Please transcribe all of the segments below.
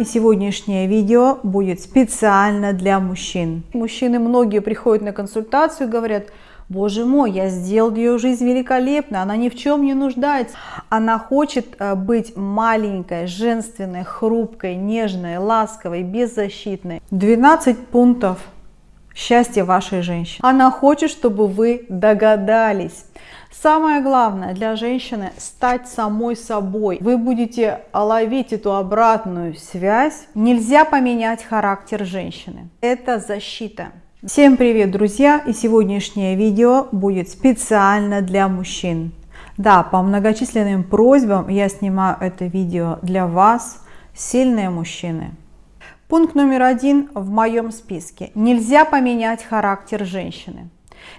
и сегодняшнее видео будет специально для мужчин. Мужчины многие приходят на консультацию и говорят, Боже мой, я сделал ее жизнь великолепно, она ни в чем не нуждается. Она хочет э, быть маленькой, женственной, хрупкой, нежной, ласковой, беззащитной. 12 пунктов счастья вашей женщины. Она хочет, чтобы вы догадались. Самое главное для женщины стать самой собой. Вы будете ловить эту обратную связь. Нельзя поменять характер женщины. Это защита. Всем привет, друзья! И сегодняшнее видео будет специально для мужчин. Да, по многочисленным просьбам я снимаю это видео для вас, сильные мужчины. Пункт номер один в моем списке. Нельзя поменять характер женщины.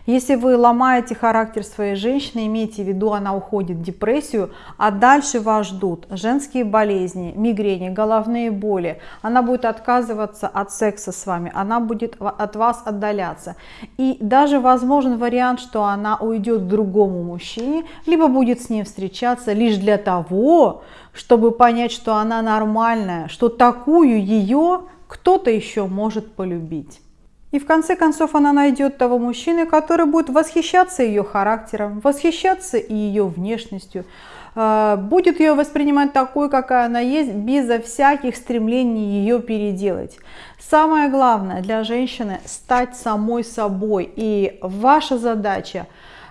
Если вы ломаете характер своей женщины, имейте в виду, она уходит в депрессию, а дальше вас ждут женские болезни, мигрени, головные боли. Она будет отказываться от секса с вами, она будет от вас отдаляться. И даже возможен вариант, что она уйдет к другому мужчине, либо будет с ним встречаться лишь для того, чтобы понять, что она нормальная, что такую ее кто-то еще может полюбить. И в конце концов она найдет того мужчины, который будет восхищаться ее характером, восхищаться и ее внешностью, а, будет ее воспринимать такой, какая она есть, безо всяких стремлений ее переделать. Самое главное для женщины стать самой собой. И ваша задача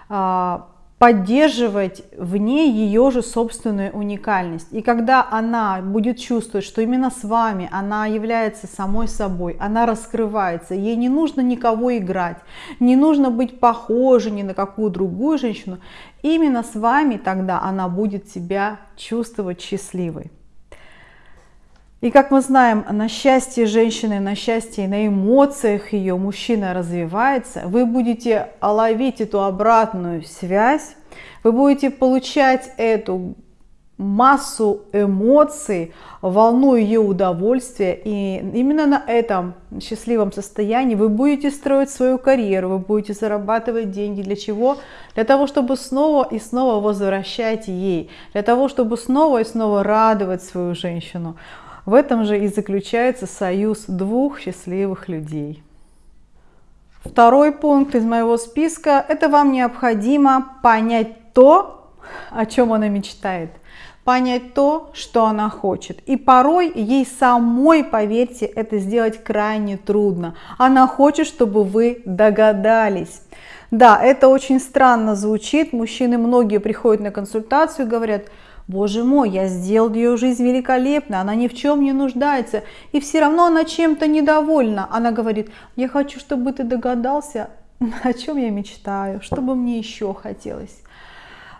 а, поддерживать в ней ее же собственную уникальность. И когда она будет чувствовать, что именно с вами она является самой собой, она раскрывается, ей не нужно никого играть, не нужно быть похожей ни на какую другую женщину, именно с вами тогда она будет себя чувствовать счастливой. И как мы знаем, на счастье женщины, на счастье, на эмоциях ее мужчина развивается, вы будете ловить эту обратную связь, вы будете получать эту массу эмоций, волну ее удовольствия, и именно на этом счастливом состоянии вы будете строить свою карьеру, вы будете зарабатывать деньги. Для чего? Для того, чтобы снова и снова возвращать ей, для того, чтобы снова и снова радовать свою женщину. В этом же и заключается союз двух счастливых людей. Второй пункт из моего списка – это вам необходимо понять то, о чем она мечтает, понять то, что она хочет. И порой ей самой, поверьте, это сделать крайне трудно. Она хочет, чтобы вы догадались. Да, это очень странно звучит. Мужчины многие приходят на консультацию и говорят – Боже мой, я сделал ее жизнь великолепно, она ни в чем не нуждается, и все равно она чем-то недовольна. Она говорит, я хочу, чтобы ты догадался, о чем я мечтаю, что бы мне еще хотелось.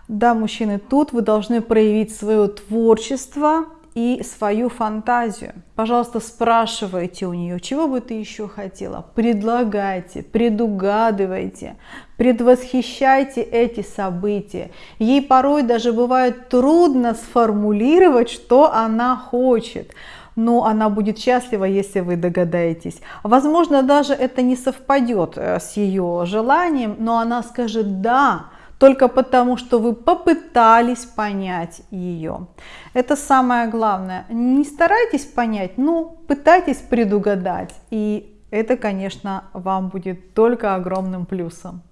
Да, мужчины, тут вы должны проявить свое творчество, и свою фантазию. Пожалуйста, спрашивайте у нее, чего бы ты еще хотела. Предлагайте, предугадывайте, предвосхищайте эти события. Ей порой даже бывает трудно сформулировать, что она хочет но она будет счастлива, если вы догадаетесь. Возможно, даже это не совпадет э, с ее желанием, но она скажет «да», только потому, что вы попытались понять ее. Это самое главное. Не старайтесь понять, ну, пытайтесь предугадать. И это, конечно, вам будет только огромным плюсом.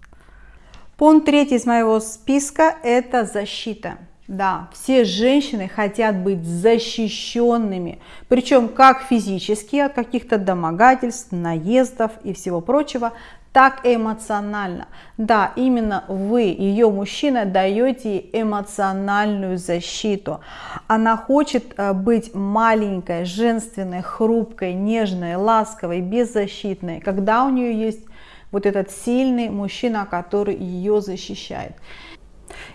Пункт третий из моего списка – это защита. Да, все женщины хотят быть защищенными, причем как физически от каких-то домогательств, наездов и всего прочего, так эмоционально. Да, именно вы, ее мужчина, даете эмоциональную защиту. Она хочет э, быть маленькой, женственной, хрупкой, нежной, ласковой, беззащитной, когда у нее есть вот этот сильный мужчина, который ее защищает.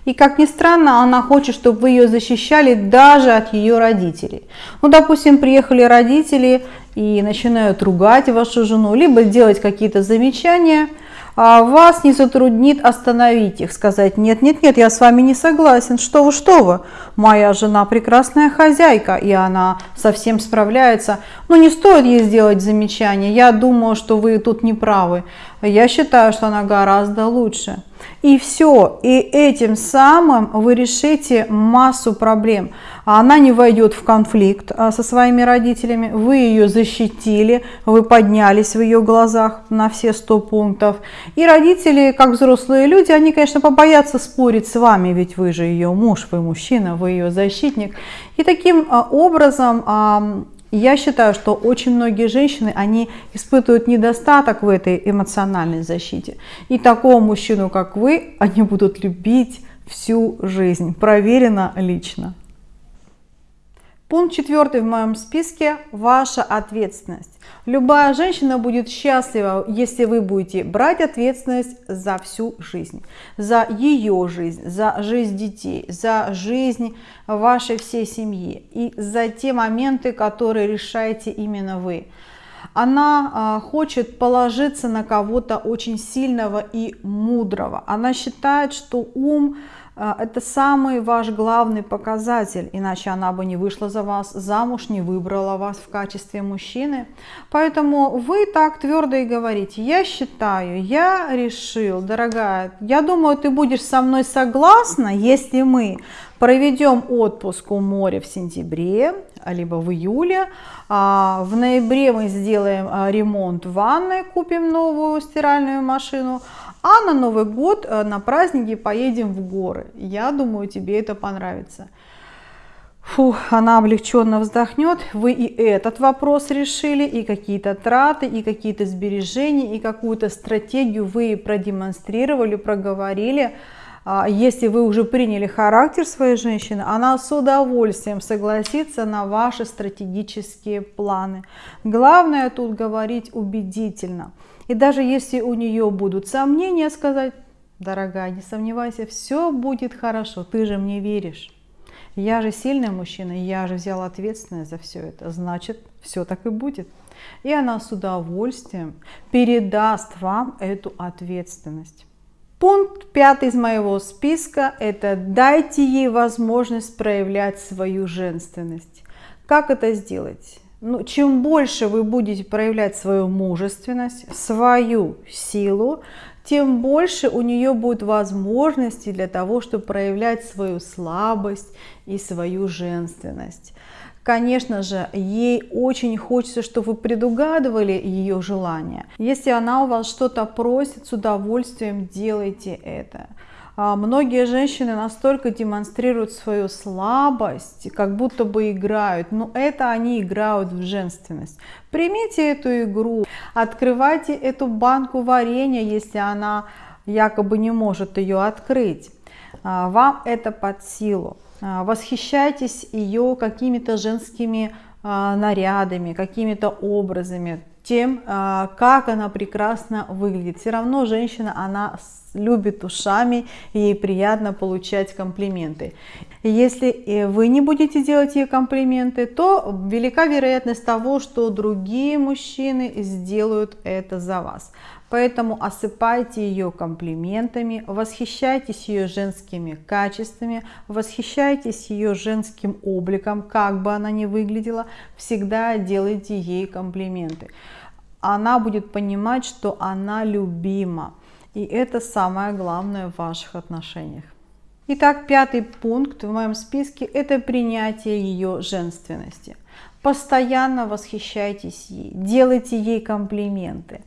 И как ни странно, она хочет, чтобы вы ее защищали даже от ее родителей. Ну, допустим, приехали родители и начинают ругать вашу жену, либо делать какие-то замечания, а вас не затруднит остановить их, сказать, нет, нет, нет, я с вами не согласен, что вы, что вы, моя жена прекрасная хозяйка, и она совсем справляется, но не стоит ей сделать замечание, я думаю, что вы тут не правы, я считаю, что она гораздо лучше. И все. И этим самым вы решите массу проблем. Она не войдет в конфликт а, со своими родителями. Вы ее защитили, вы поднялись в ее глазах на все 100 пунктов. И родители, как взрослые люди, они, конечно, побоятся спорить с вами, ведь вы же ее муж, вы мужчина, вы ее защитник. И таким а, я считаю, что очень многие женщины, они испытывают недостаток в этой эмоциональной защите. И такого мужчину, как вы, они будут любить всю жизнь. Проверено лично. Пункт четвертый в моем списке – ваша ответственность. Любая женщина будет счастлива, если вы будете брать ответственность за всю жизнь, за ее жизнь, за жизнь детей, за жизнь вашей всей семьи и за те моменты, которые решаете именно вы. Она а, хочет положиться на кого-то очень сильного и мудрого. Она считает, что ум – это самый ваш главный показатель, иначе она бы не вышла за вас замуж, не выбрала вас в качестве мужчины. Поэтому вы так твердо и говорите, я считаю, я решил, дорогая, я думаю, ты будешь со мной согласна, если мы проведем отпуск у моря в сентябре, либо в июле, а, в ноябре мы сделаем а, ремонт ванной, купим новую стиральную машину, а на Новый год, э, на праздники поедем в горы. Я думаю, тебе это понравится. Фу, она облегченно вздохнет. Вы и этот вопрос решили, и какие-то траты, и какие-то сбережения, и какую-то стратегию вы продемонстрировали, проговорили. А, если вы уже приняли характер своей женщины, она с удовольствием согласится на ваши стратегические планы. Главное тут говорить убедительно. И даже если у нее будут сомнения, сказать, дорогая, не сомневайся, все будет хорошо, ты же мне веришь. Я же сильный мужчина, я же взял ответственность за все это, значит, все так и будет. И она с удовольствием передаст вам эту ответственность. Пункт пятый из моего списка – это дайте ей возможность проявлять свою женственность. Как это сделать? Ну, чем больше вы будете проявлять свою мужественность, свою силу, тем больше у нее будет возможностей для того, чтобы проявлять свою слабость и свою женственность. Конечно же, ей очень хочется, чтобы вы предугадывали ее желания. Если она у вас что-то просит, с удовольствием делайте это. А, многие женщины настолько демонстрируют свою слабость, как будто бы играют, но это они играют в женственность. Примите эту игру, открывайте эту банку варенья, если она якобы не может ее открыть. А, вам это под силу. А, восхищайтесь ее какими-то женскими нарядами, какими-то образами, тем, как она прекрасно выглядит. Все равно женщина, она любит ушами, ей приятно получать комплименты. Если вы не будете делать ей комплименты, то велика вероятность того, что другие мужчины сделают это за вас. Поэтому осыпайте ее комплиментами, восхищайтесь ее женскими качествами, восхищайтесь ее женским обликом, как бы она ни выглядела, всегда делайте ей комплименты. Она будет понимать, что она любима. И это самое главное в ваших отношениях. Итак, пятый пункт в моем списке – это принятие ее женственности. Постоянно восхищайтесь ей, делайте ей комплименты,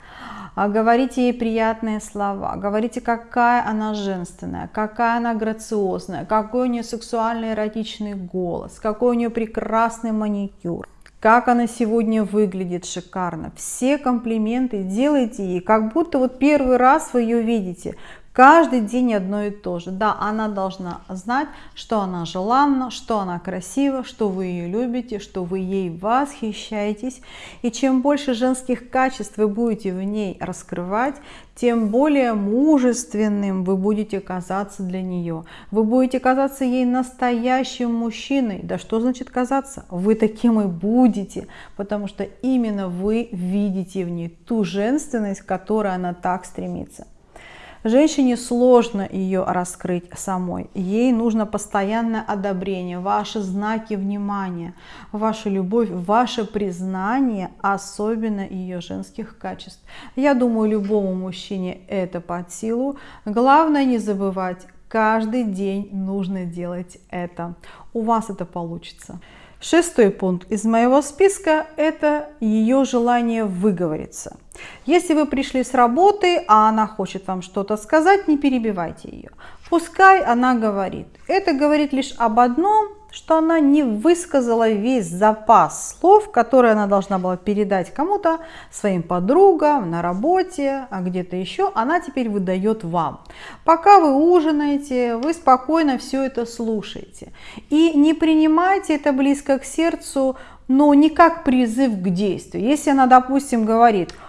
а говорите ей приятные слова, говорите, какая она женственная, какая она грациозная, какой у нее сексуальный эротичный голос, какой у нее прекрасный маникюр как она сегодня выглядит шикарно. Все комплименты делайте ей, как будто вот первый раз вы ее видите. Каждый день одно и то же. Да, она должна знать, что она желанна, что она красива, что вы ее любите, что вы ей восхищаетесь. И чем больше женских качеств вы будете в ней раскрывать, тем более мужественным вы будете казаться для нее. Вы будете казаться ей настоящим мужчиной. Да что значит казаться? Вы таким и будете, потому что именно вы видите в ней ту женственность, к которой она так стремится. Женщине сложно ее раскрыть самой. Ей нужно постоянное одобрение, ваши знаки внимания, ваша любовь, ваше признание, особенно ее женских качеств. Я думаю, любому мужчине это под силу. Главное не забывать, каждый день нужно делать это. У вас это получится. Шестой пункт из моего списка – это ее желание выговориться. Если вы пришли с работы, а она хочет вам что-то сказать, не перебивайте ее. Пускай она говорит. Это говорит лишь об одном, что она не высказала весь запас слов, которые она должна была передать кому-то, своим подругам, на работе, а где-то еще, она теперь выдает вам. Пока вы ужинаете, вы спокойно все это слушаете. И не принимайте это близко к сердцу, но не как призыв к действию. Если она, допустим, говорит –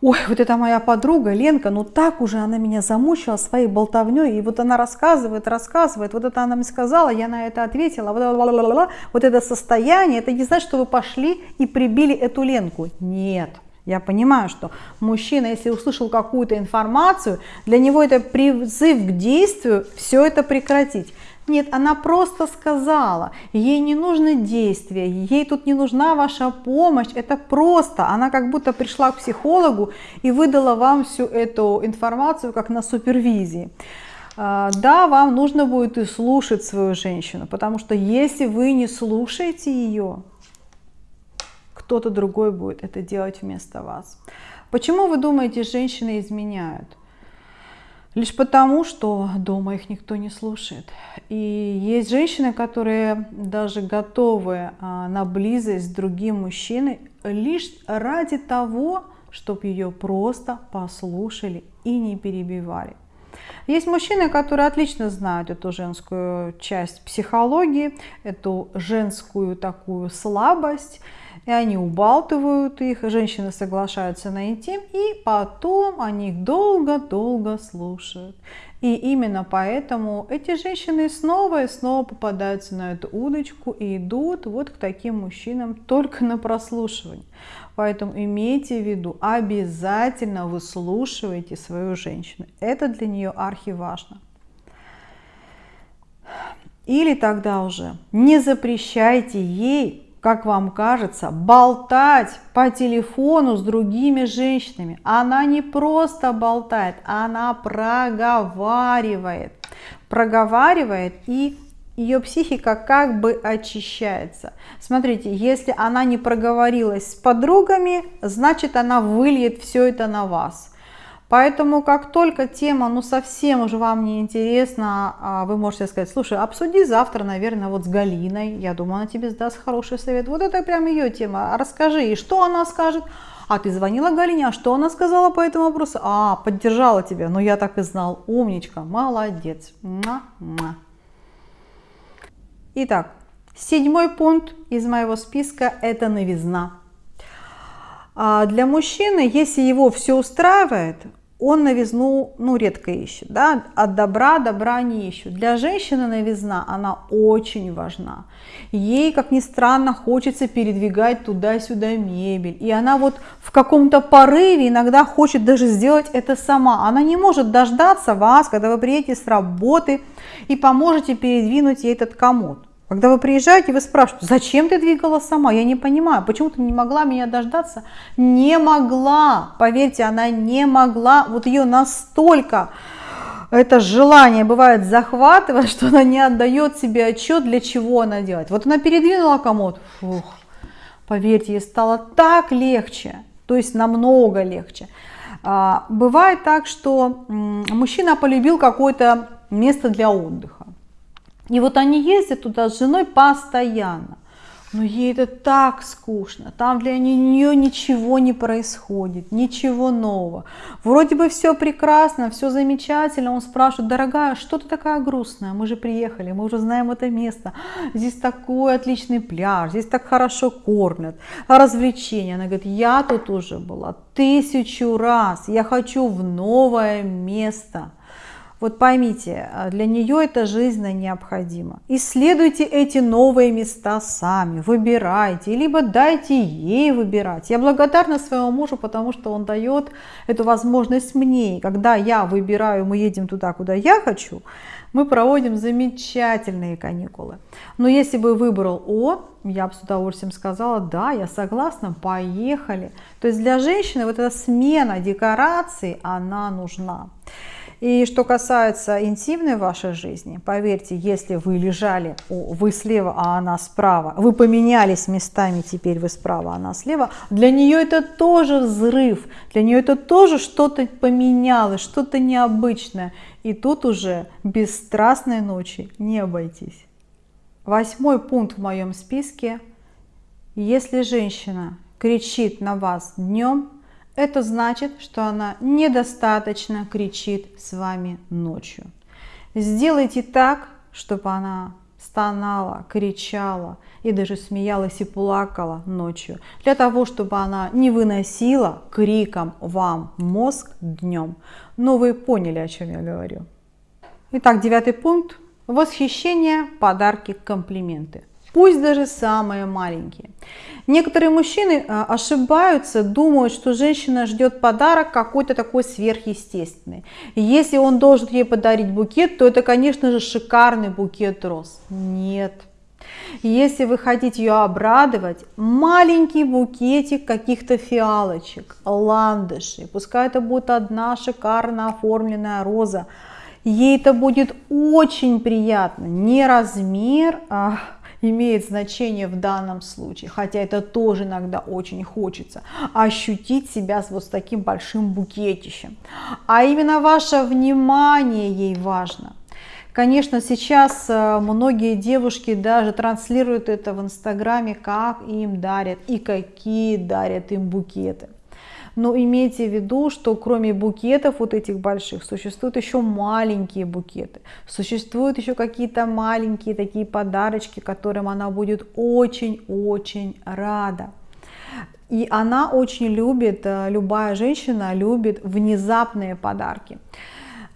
ой, вот это моя подруга Ленка, ну так уже она меня замучила своей болтовней, и вот она рассказывает, рассказывает, вот это она мне сказала, я на это ответила, вот, вот это состояние, это не значит, что вы пошли и прибили эту Ленку, нет. Я понимаю, что мужчина, если услышал какую-то информацию, для него это призыв к действию, все это прекратить. Нет, она просто сказала, ей не нужно действие, ей тут не нужна ваша помощь, это просто, она как будто пришла к психологу и выдала вам всю эту информацию как на супервизии. А, да, вам нужно будет и слушать свою женщину, потому что если вы не слушаете ее, кто-то другой будет это делать вместо вас. Почему вы думаете, женщины изменяют? Лишь потому, что дома их никто не слушает. И есть женщины, которые даже готовы а, на близость с другим мужчиной лишь ради того, чтобы ее просто послушали и не перебивали. Есть мужчины, которые отлично знают эту женскую часть психологии, эту женскую такую слабость, и они убалтывают их, женщины соглашаются на интим, и потом они их долго-долго слушают. И именно поэтому эти женщины снова и снова попадаются на эту удочку и идут вот к таким мужчинам только на прослушивание. Поэтому имейте в виду, обязательно выслушивайте свою женщину. Это для нее архиважно. Или тогда уже не запрещайте ей как вам кажется, болтать по телефону с другими женщинами. Она не просто болтает, она проговаривает. Проговаривает и ее психика как бы очищается. Смотрите, если она не проговорилась с подругами, значит она выльет все это на вас. Поэтому как только тема, ну совсем уже вам не интересна, а вы можете сказать, слушай, обсуди завтра, наверное, вот с Галиной, я думаю, она тебе сдаст хороший совет. Вот это прям ее тема, расскажи, и что она скажет? А ты звонила Галине, а что она сказала по этому вопросу? А, поддержала тебя, ну я так и знал, умничка, молодец. Итак, седьмой пункт из моего списка – это новизна. А для мужчины, если его все устраивает, он новизну ну, редко ищет, да? от добра добра не ищут. Для женщины новизна, она очень важна. Ей, как ни странно, хочется передвигать туда-сюда мебель. И она вот в каком-то порыве иногда хочет даже сделать это сама. Она не может дождаться вас, когда вы приедете с работы и поможете передвинуть ей этот комод. Когда вы приезжаете, вы спрашиваете, зачем ты двигала сама? Я не понимаю, почему ты не могла меня дождаться? Не могла, поверьте, она не могла. Вот ее настолько это желание бывает захватывает, что она не отдает себе отчет, для чего она делает. Вот она передвинула комод, фух, поверьте, ей стало так легче, то есть намного легче. А, бывает так, что мужчина полюбил какое-то место для отдыха. И вот они ездят туда с женой постоянно. Но ей это так скучно, там для нее ничего не происходит, ничего нового. Вроде бы все прекрасно, все замечательно. Он спрашивает, дорогая, что ты такая грустная? Мы же приехали, мы уже знаем это место. Здесь такой отличный пляж, здесь так хорошо кормят. развлечения? Она говорит, я тут уже была тысячу раз, я хочу в новое место. Вот поймите, а, для нее это жизненно необходимо. Исследуйте эти новые места сами, выбирайте, либо дайте ей выбирать. Я благодарна своему мужу, потому что он дает эту возможность мне. Когда я выбираю, мы едем туда, куда я хочу, мы проводим замечательные каникулы. Но если бы выбрал он, я бы с удовольствием сказала, да, я согласна, поехали. То есть для женщины вот эта смена декораций, она нужна. И что касается интимной вашей жизни, поверьте, если вы лежали, вы слева, а она справа, вы поменялись местами, теперь вы справа, а она слева, для нее это тоже взрыв, для нее это тоже что-то поменялось, что-то необычное. И тут уже без страстной ночи не обойтись. Восьмой пункт в моем списке. Если женщина кричит на вас днем, это значит, что она недостаточно кричит с вами ночью. Сделайте так, чтобы она стонала, кричала и даже смеялась и плакала ночью, для того, чтобы она не выносила криком вам мозг днем. Но вы поняли, о чем я говорю. Итак, девятый пункт. Восхищение, подарки, комплименты пусть даже самые маленькие. Некоторые мужчины а, ошибаются, думают, что женщина ждет подарок какой-то такой сверхъестественный. И если он должен ей подарить букет, то это, конечно же, шикарный букет роз. Нет. Если вы хотите ее обрадовать, маленький букетик каких-то фиалочек, ландышей, пускай это будет одна шикарно оформленная роза, ей это будет очень приятно. Не размер, а имеет значение в данном случае, хотя это тоже иногда очень хочется, ощутить себя вот с таким большим букетищем. А именно ваше внимание ей важно. Конечно, сейчас э, многие девушки даже транслируют это в Инстаграме, как им дарят и какие дарят им букеты. Но имейте в виду, что кроме букетов вот этих больших, существуют еще маленькие букеты. Существуют еще какие-то маленькие такие подарочки, которым она будет очень-очень рада. И она очень любит, э, любая женщина любит внезапные подарки.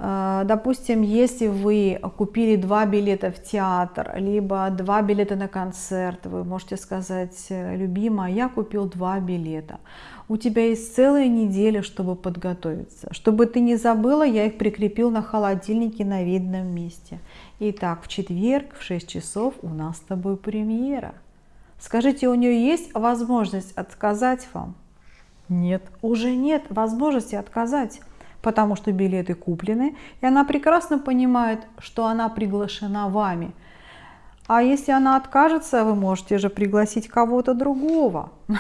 Э, допустим, если вы купили два билета в театр, либо два билета на концерт, вы можете сказать, любимая, я купил два билета у тебя есть целая неделя, чтобы подготовиться. Чтобы ты не забыла, я их прикрепил на холодильнике на видном месте. Итак, в четверг в 6 часов у нас с тобой премьера. Скажите, у нее есть возможность отказать вам? Нет, уже нет возможности отказать, потому что билеты куплены, и она прекрасно понимает, что она приглашена вами. А если она откажется, вы можете же пригласить кого-то другого.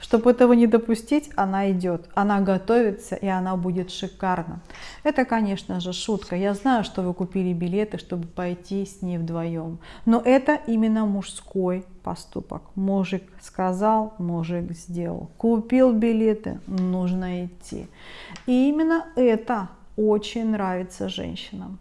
Чтобы этого не допустить, она идет, она готовится, и она будет шикарна. Это, конечно же, шутка. Я знаю, что вы купили билеты, чтобы пойти с ней вдвоем. Но это именно мужской поступок. Мужик сказал, мужик сделал. Купил билеты, нужно идти. И именно это очень нравится женщинам.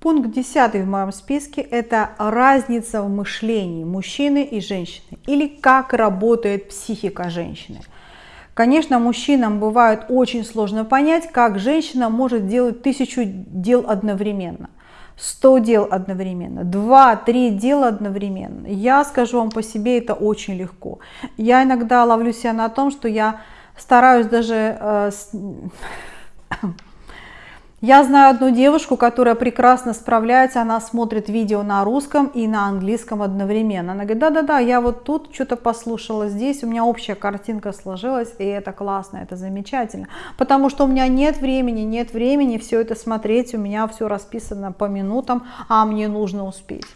Пункт 10 в моем списке – это разница в мышлении мужчины и женщины, или как работает психика женщины. Конечно, мужчинам бывает очень сложно понять, как женщина может делать тысячу дел одновременно. 100 дел одновременно, 2-3 дела одновременно. Я скажу вам по себе, это очень легко. Я иногда ловлю себя на том, что я стараюсь даже э, я знаю одну девушку, которая прекрасно справляется, она смотрит видео на русском и на английском одновременно. Она говорит, да-да-да, я вот тут что-то послушала здесь, у меня общая картинка сложилась, и это классно, это замечательно. Потому что у меня нет времени, нет времени все это смотреть, у меня все расписано по минутам, а мне нужно успеть.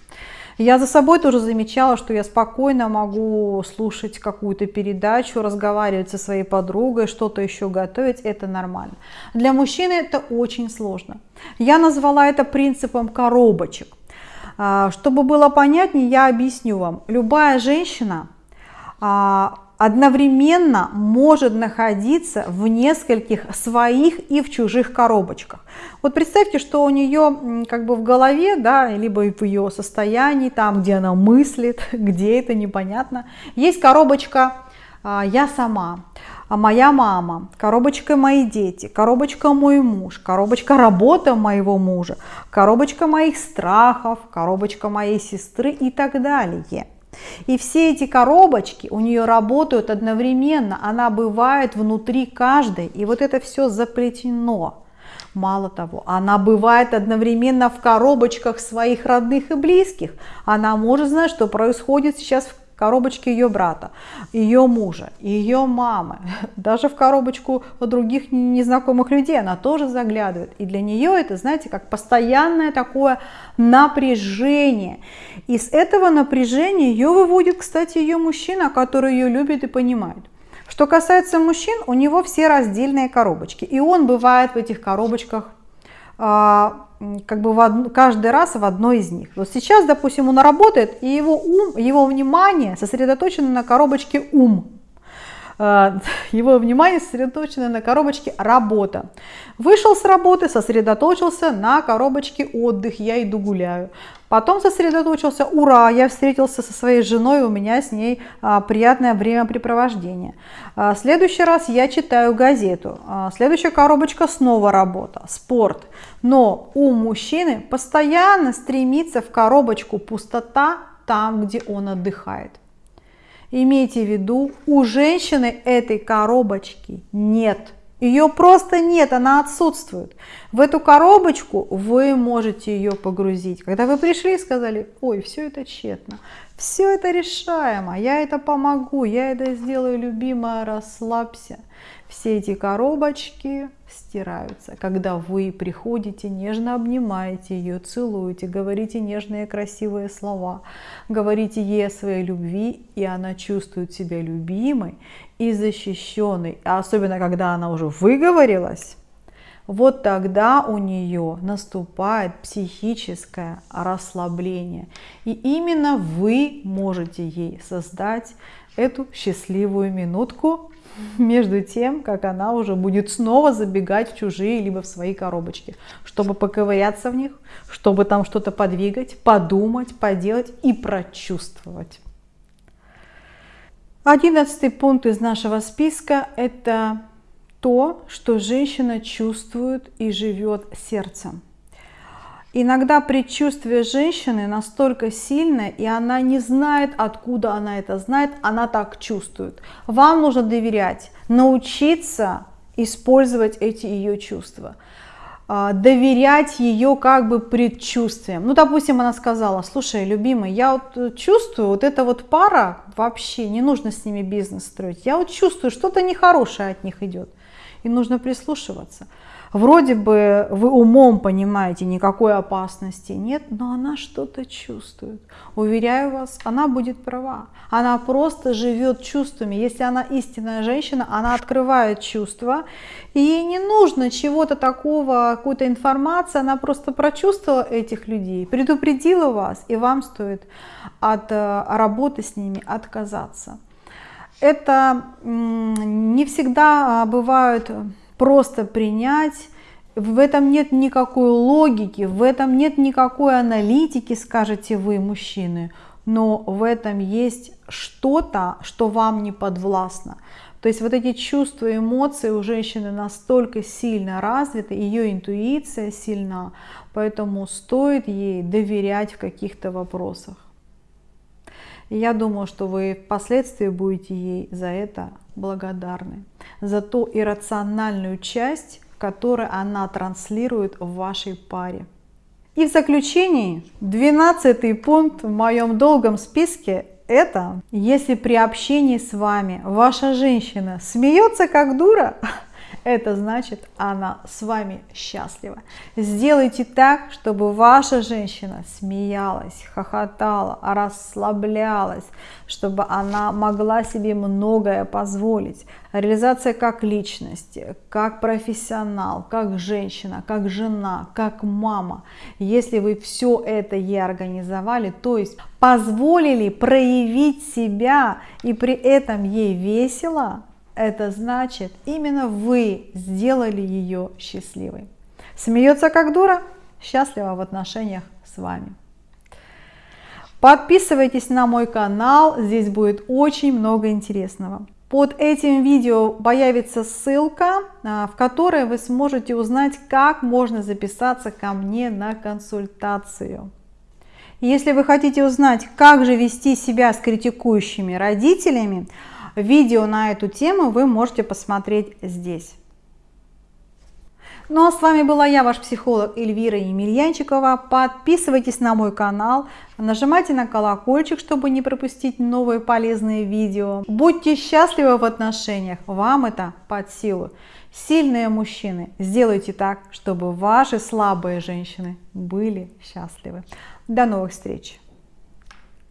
Я за собой тоже замечала, что я спокойно могу слушать какую-то передачу, разговаривать со своей подругой, что-то еще готовить, это нормально. Для мужчины это очень сложно. Я назвала это принципом коробочек. А, чтобы было понятнее, я объясню вам. Любая женщина а, одновременно может находиться в нескольких своих и в чужих коробочках. Вот представьте, что у нее как бы в голове, да, либо в ее состоянии, там, где она мыслит, где это непонятно, есть коробочка а, «я сама», а моя мама, коробочка мои дети, коробочка мой муж, коробочка работа моего мужа, коробочка моих страхов, коробочка моей сестры и так далее. И все эти коробочки у нее работают одновременно, она бывает внутри каждой, и вот это все заплетено. Мало того, она бывает одновременно в коробочках своих родных и близких. Она может знать, что происходит сейчас в коробочке ее брата, ее мужа, ее мамы, даже в коробочку других незнакомых людей она тоже заглядывает. И для нее это, знаете, как постоянное такое напряжение. И с этого напряжения ее выводит, кстати, ее мужчина, который ее любит и понимает. Что касается мужчин, у него все раздельные коробочки. И он бывает в этих коробочках как бы в од... каждый раз в одной из них. Вот сейчас, допустим, он работает, и его ум, его внимание сосредоточено на коробочке ум. А, его внимание сосредоточено на коробочке работа. Вышел с работы, сосредоточился на коробочке отдых, я иду гуляю. Потом сосредоточился, ура, я встретился со своей женой, у меня с ней а, приятное времяпрепровождение. А, следующий раз я читаю газету. Следующая коробочка снова работа, спорт. Но у мужчины постоянно стремится в коробочку пустота там, где он отдыхает. Имейте в виду, у женщины этой коробочки нет. Ее просто нет, она отсутствует. В эту коробочку вы можете ее погрузить. Когда вы пришли и сказали, ой, все это тщетно, все это решаемо, я это помогу, я это сделаю, любимая, расслабься. Все эти коробочки стираются. Когда вы приходите, нежно обнимаете ее, целуете, говорите нежные красивые слова, говорите ей о своей любви, и она чувствует себя любимой и защищенной. А особенно, когда она уже выговорилась, вот тогда у нее наступает психическое расслабление. И именно вы можете ей создать эту счастливую минутку между тем, как она уже будет снова забегать в чужие, либо в свои коробочки, чтобы поковыряться в них, чтобы там что-то подвигать, подумать, поделать и прочувствовать. Одиннадцатый пункт из нашего списка – это то, что женщина чувствует и живет сердцем. Иногда предчувствие женщины настолько сильное, и она не знает, откуда она это знает, она так чувствует. Вам нужно доверять, научиться использовать эти ее чувства а, доверять ее как бы предчувствиям. Ну, допустим, она сказала, слушай, любимый, я вот чувствую, вот эта вот пара, вообще не нужно с ними бизнес строить. Я вот чувствую, что-то нехорошее от них идет. И нужно прислушиваться. Вроде бы вы умом понимаете, никакой опасности нет, но она что-то чувствует. Уверяю вас, она будет права. Она просто живет чувствами. Если она истинная женщина, она открывает чувства. Ей не нужно чего-то такого, какой-то информации. Она просто прочувствовала этих людей, предупредила вас, и вам стоит от э, работы с ними отказаться. Это не всегда а, бывают просто принять. В этом нет никакой логики, в этом нет никакой аналитики, скажете вы, мужчины, но в этом есть что-то, что вам не подвластно. То есть вот эти чувства, эмоции у женщины настолько сильно развиты, ее интуиция сильна, поэтому стоит ей доверять в каких-то вопросах. И я думаю, что вы впоследствии будете ей за это благодарны, за ту иррациональную часть, которую она транслирует в вашей паре. И в заключении, 12 пункт в моем долгом списке – это если при общении с вами ваша женщина смеется как дура, это значит, она с вами счастлива. Сделайте так, чтобы ваша женщина смеялась, хохотала, расслаблялась, чтобы она могла себе многое позволить. Реализация как личности, как профессионал, как женщина, как жена, как мама. Если вы все это ей организовали, то есть позволили проявить себя и при этом ей весело, это значит, именно вы сделали ее счастливой. Смеется как дура, счастлива в отношениях с вами. Подписывайтесь на мой канал, здесь будет очень много интересного. Под этим видео появится ссылка, а, в которой вы сможете узнать, как можно записаться ко мне на консультацию. Если вы хотите узнать, как же вести себя с критикующими родителями, видео на эту тему вы можете посмотреть здесь. Ну а с вами была я, ваш психолог Эльвира Емельянчикова. Подписывайтесь на мой канал, нажимайте на колокольчик, чтобы не пропустить новые полезные видео. Будьте счастливы в отношениях, вам это под силу. Сильные мужчины, сделайте так, чтобы ваши слабые женщины были счастливы. До новых встреч!